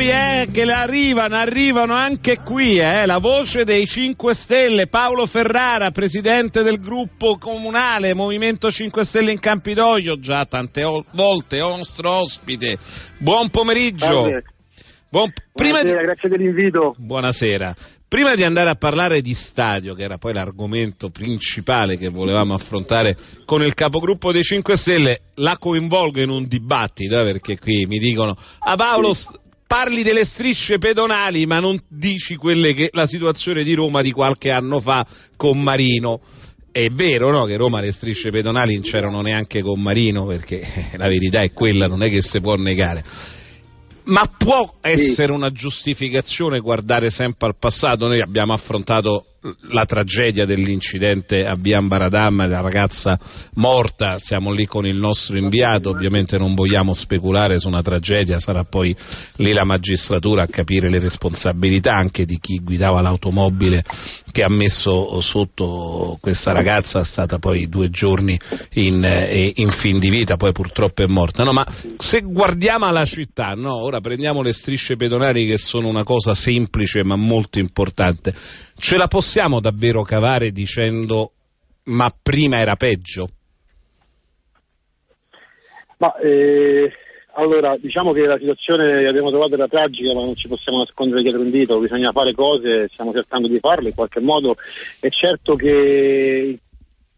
Eccoli, eh, che arrivano, arrivano anche qui, eh, la voce dei 5 Stelle, Paolo Ferrara, presidente del gruppo comunale Movimento 5 Stelle in Campidoglio, già tante volte nostro ospite. Buon pomeriggio. Buon... Prima Buonasera, di... grazie dell'invito. Buonasera. Prima di andare a parlare di stadio, che era poi l'argomento principale che volevamo affrontare con il capogruppo dei 5 Stelle, la coinvolgo in un dibattito, eh, perché qui mi dicono, ah Paolo. Parli delle strisce pedonali, ma non dici quelle che la situazione di Roma di qualche anno fa con Marino. È vero no, che Roma le strisce pedonali non c'erano neanche con Marino, perché la verità è quella, non è che si può negare ma può essere una giustificazione guardare sempre al passato? Noi abbiamo affrontato la tragedia dell'incidente a Bian Baradam, la ragazza morta, siamo lì con il nostro inviato, ovviamente non vogliamo speculare su una tragedia, sarà poi lì la magistratura a capire le responsabilità anche di chi guidava l'automobile che ha messo sotto questa ragazza, è stata poi due giorni in, eh, in fin di vita, poi purtroppo è morta. No, ma se guardiamo alla città, no, ora prendiamo le strisce pedonali che sono una cosa semplice ma molto importante, ce la possiamo davvero cavare dicendo ma prima era peggio? Ma, eh, allora, diciamo che la situazione che abbiamo trovato era tragica, ma non ci possiamo nascondere dietro un dito, bisogna fare cose, stiamo cercando di farle in qualche modo. È certo che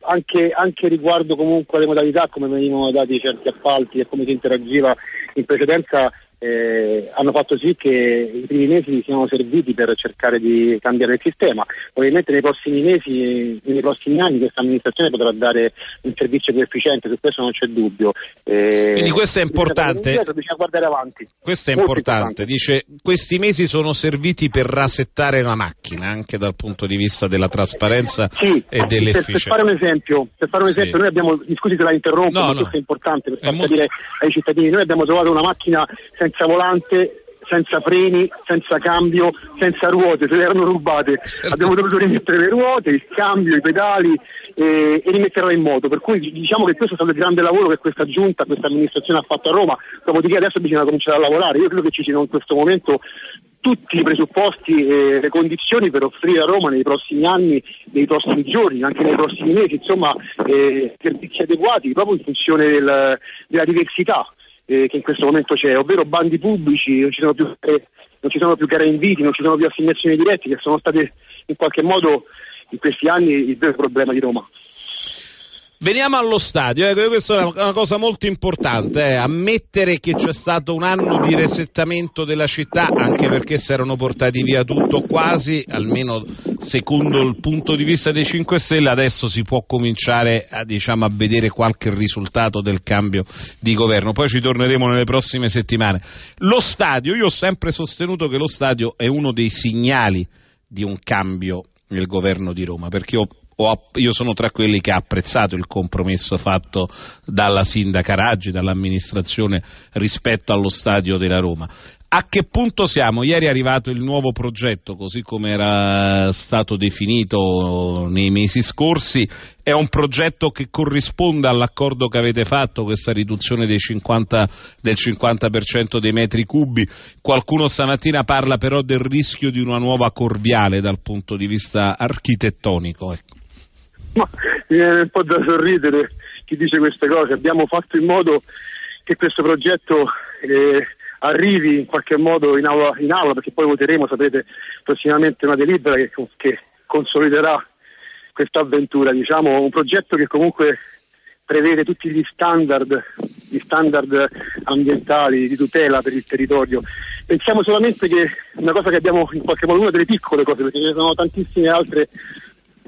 anche, anche, riguardo comunque alle modalità, come venivano dati certi appalti e come si interagiva in precedenza, eh, hanno fatto sì che i primi mesi siano serviti per cercare di cambiare il sistema. Probabilmente nei prossimi mesi, nei prossimi anni questa amministrazione potrà dare un servizio più efficiente, su questo non c'è dubbio. Eh, Quindi questo è importante. Indietro, bisogna guardare avanti. Questo è importante. importante. Dice questi mesi sono serviti per rasettare la macchina anche dal punto di vista della trasparenza sì, e dell'efficienza. Per, per, fare un esempio, per fare un esempio sì. noi abbiamo, scusi se la interrompo, no, ma no. questo è importante per far capire ai cittadini, noi abbiamo trovato una macchina senza senza volante, senza freni, senza cambio, senza ruote, se le erano rubate. Abbiamo dovuto rimettere le ruote, il cambio, i pedali e, e rimetterla in moto. Per cui diciamo che questo è stato il grande lavoro che questa giunta, questa amministrazione ha fatto a Roma, dopodiché adesso bisogna cominciare a lavorare. Io credo che ci siano in questo momento tutti i presupposti e le condizioni per offrire a Roma nei prossimi anni, nei prossimi giorni, anche nei prossimi mesi, insomma, eh, servizi adeguati proprio in funzione del, della diversità eh, che in questo momento c'è, ovvero bandi pubblici, non ci sono più, eh, ci sono più gare inviti, non ci sono più assegnazioni dirette, che sono state in qualche modo in questi anni il vero problema di Roma. Veniamo allo stadio, eh, questa è una cosa molto importante, eh, ammettere che c'è stato un anno di resettamento della città, anche perché si erano portati via tutto quasi, almeno secondo il punto di vista dei 5 Stelle, adesso si può cominciare a, diciamo, a vedere qualche risultato del cambio di governo, poi ci torneremo nelle prossime settimane. Lo stadio, io ho sempre sostenuto che lo stadio è uno dei segnali di un cambio nel governo di Roma, perché ho io sono tra quelli che ha apprezzato il compromesso fatto dalla sindaca Raggi, dall'amministrazione rispetto allo stadio della Roma. A che punto siamo? Ieri è arrivato il nuovo progetto, così come era stato definito nei mesi scorsi. È un progetto che corrisponde all'accordo che avete fatto, questa riduzione 50, del 50% dei metri cubi. Qualcuno stamattina parla però del rischio di una nuova corviale dal punto di vista architettonico. Ecco. Ma mi viene un po' da sorridere chi dice queste cose. Abbiamo fatto in modo che questo progetto eh, arrivi in qualche modo in aula, in aula, perché poi voteremo, sapete, prossimamente una delibera che, che consoliderà questa avventura. Diciamo, un progetto che comunque prevede tutti gli standard, gli standard ambientali di tutela per il territorio. Pensiamo solamente che una cosa che abbiamo in qualche modo, una delle piccole cose, perché ce ne sono tantissime altre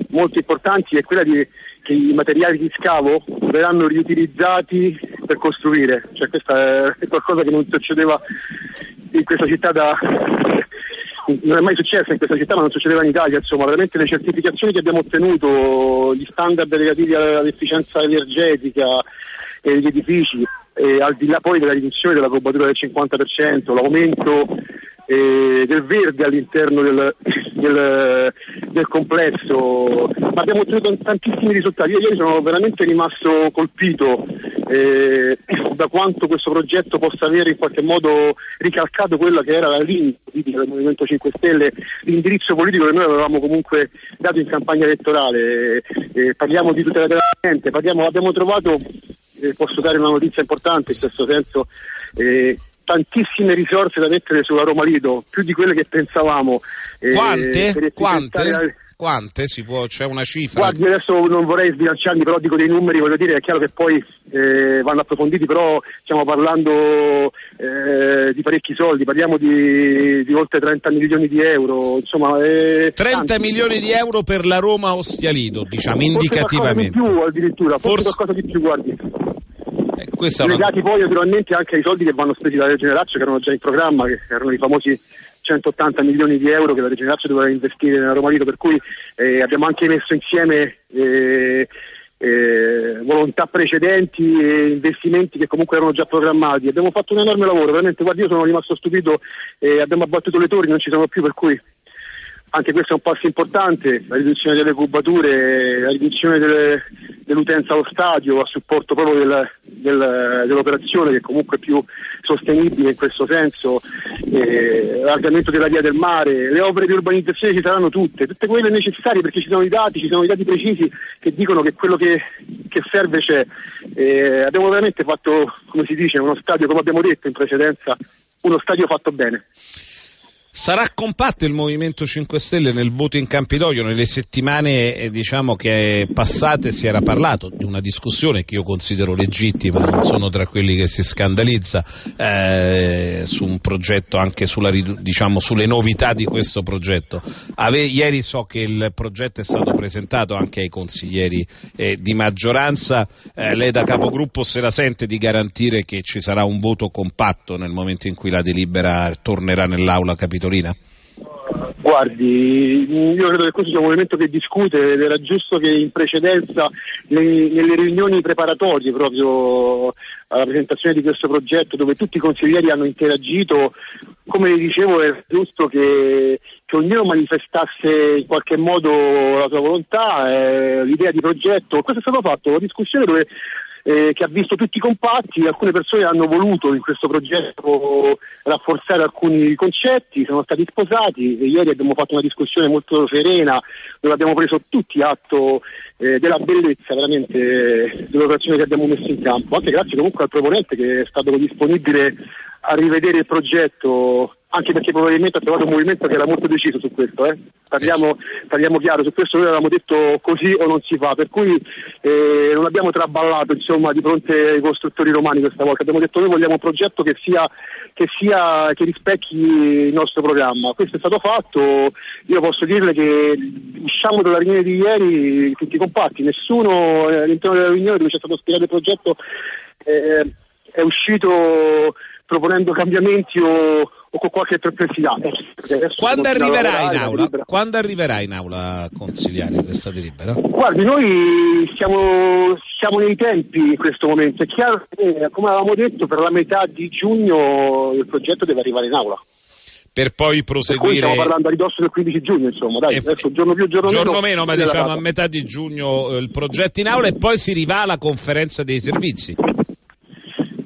molto importanti è quella di, che i materiali di scavo verranno riutilizzati per costruire, cioè questa è qualcosa che non succedeva in questa città da non è mai successo in questa città ma non succedeva in Italia, insomma. Veramente le certificazioni che abbiamo ottenuto, gli standard relativi all'efficienza energetica degli edifici, e al di là poi della riduzione della cubatura del 50%, l'aumento eh, del verde all'interno del, del, del complesso, ma abbiamo ottenuto tantissimi risultati. Io ieri sono veramente rimasto colpito eh, da quanto questo progetto possa avere in qualche modo ricalcato quella che era la linea del Movimento 5 Stelle, l'indirizzo politico che noi avevamo comunque dato in campagna elettorale. Eh, parliamo di tutela della gente, parliamo, abbiamo trovato, eh, posso dare una notizia importante in questo senso, eh, tantissime risorse da mettere sulla Roma Lido, più di quelle che pensavamo. Eh, Quante? Quante? Quante? Può, c'è una cifra? Guardi, adesso non vorrei sbilanciarmi, però dico dei numeri, voglio dire, è chiaro che poi eh, vanno approfonditi, però stiamo parlando eh, di parecchi soldi, parliamo di, di, oltre 30 milioni di euro, insomma... Eh, 30 tanti. milioni di euro per la Roma Ostialido, diciamo, forse indicativamente. Forse di più addirittura, forse, forse qualcosa di più, guardi. Eh, legati una... poi naturalmente anche ai soldi che vanno spesi dalla Regione Lazio che erano già in programma, che erano i famosi 180 milioni di euro che la Regione Lazio doveva investire nella Roma Lido, per cui eh, abbiamo anche messo insieme eh, eh, volontà precedenti e investimenti che comunque erano già programmati. Abbiamo fatto un enorme lavoro, veramente, guardi, io sono rimasto stupito, e abbiamo abbattuto le torri, non ci sono più, per cui anche questo è un passo importante, la riduzione delle cubature, la riduzione delle, dell'utenza allo stadio a supporto proprio del, del, dell'operazione che comunque è più sostenibile in questo senso, eh, l'allargamento della via del mare, le opere di urbanizzazione ci saranno tutte, tutte quelle necessarie perché ci sono i dati, ci sono i dati precisi che dicono che quello che, che serve c'è. Eh, abbiamo veramente fatto, come si dice, uno stadio, come abbiamo detto in precedenza, uno stadio fatto bene. Sarà compatto il Movimento 5 Stelle nel voto in Campidoglio? Nelle settimane eh, diciamo, passate si era parlato di una discussione che io considero legittima, non sono tra quelli che si scandalizza, eh, su un progetto, anche sulla, diciamo, sulle novità di questo progetto. Ave, ieri so che il progetto è stato presentato anche ai consiglieri eh, di maggioranza, eh, lei da capogruppo se la sente di garantire che ci sarà un voto compatto nel momento in cui la delibera tornerà nell'Aula capitolina? Torina? Guardi, io credo che questo sia un movimento che discute ed era giusto che in precedenza nelle riunioni preparatorie proprio alla presentazione di questo progetto dove tutti i consiglieri hanno interagito, come dicevo è giusto che, che ognuno manifestasse in qualche modo la sua volontà, eh, l'idea di progetto. Questo è stato fatto, una discussione dove eh, che ha visto tutti compatti, alcune persone hanno voluto in questo progetto rafforzare alcuni concetti, sono stati sposati e ieri abbiamo fatto una discussione molto serena dove abbiamo preso tutti atto eh, della bellezza veramente dell'operazione che abbiamo messo in campo, anche grazie comunque al proponente che è stato disponibile a rivedere il progetto anche perché probabilmente ha trovato un movimento che era molto deciso su questo, eh? parliamo, parliamo, chiaro, su questo noi avevamo detto così o non si fa, per cui eh, non abbiamo traballato insomma, di fronte ai costruttori romani questa volta, abbiamo detto noi vogliamo un progetto che, sia, che, sia, che rispecchi il nostro programma, questo è stato fatto, io posso dirle che usciamo dalla riunione di ieri tutti compatti, nessuno eh, all'interno della riunione dove c'è stato spiegato il progetto eh, è uscito proponendo cambiamenti o, o con qualche perplessità. Quando arriverà, in aula, quando arriverà in aula consigliare questa delibera? Guardi, noi siamo, siamo, nei tempi in questo momento. È chiaro che, come avevamo detto, per la metà di giugno il progetto deve arrivare in aula per poi proseguire. Per stiamo parlando a ridosso del 15 giugno, insomma, dai, eh, adesso giorno più, giorno, giorno meno. meno ma diciamo a metà di giugno eh, il progetto in aula e poi si rivà alla conferenza dei servizi.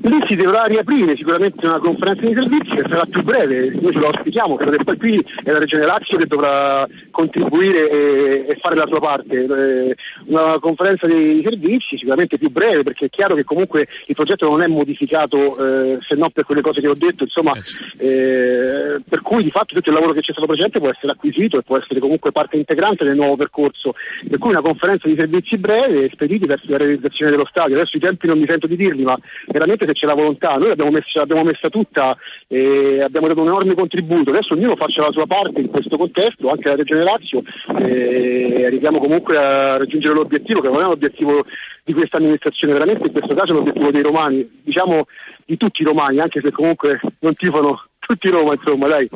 Lì si dovrà riaprire sicuramente una conferenza di servizi che sarà più breve, noi ce lo auspichiamo, credo che poi qui è la Regione Lazio che dovrà contribuire e, e fare la sua parte. Eh, una conferenza di servizi sicuramente più breve perché è chiaro che comunque il progetto non è modificato eh, se non per quelle cose che ho detto, insomma, eh, eh per cui di fatto tutto il lavoro che c'è stato precedente può essere acquisito e può essere comunque parte integrante del nuovo percorso. Per cui una conferenza di servizi breve spediti verso la realizzazione dello stadio. Adesso i tempi non mi sento di dirli, ma veramente se c'è la volontà, noi l'abbiamo messa, l'abbiamo messa tutta e abbiamo dato un enorme contributo, adesso ognuno faccia la sua parte in questo contesto, anche la Regione Lazio, e arriviamo comunque a raggiungere l'obiettivo che non è l'obiettivo di questa amministrazione, veramente in questo caso è l'obiettivo dei romani, diciamo di tutti i romani, anche se comunque non tifano tutti Roma, insomma, dai.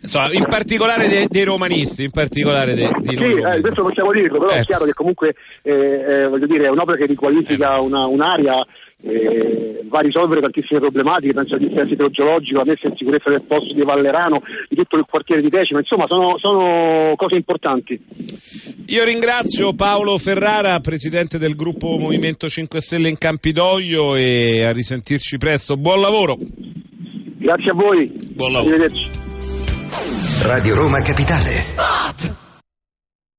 Insomma, in particolare dei, dei romanisti, in particolare dei, noi. Sì, eh, adesso possiamo dirlo, però è Ecco. chiaro che comunque eh, eh, voglio dire, è un'opera che riqualifica una- un'area, eh, va a risolvere tantissime problematiche, penso al dissesto idrogeologico, la messa in sicurezza del posto di Vallerano, di tutto il quartiere di Decima, insomma sono, sono cose importanti. Io ringrazio Paolo Ferrara, presidente del gruppo Movimento 5 Stelle in Campidoglio e a risentirci presto. Buon lavoro. Grazie a voi, Buon lavoro. arrivederci. Radio Roma Capitale.